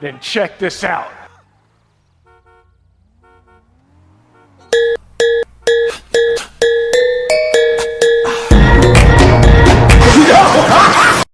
then check this out.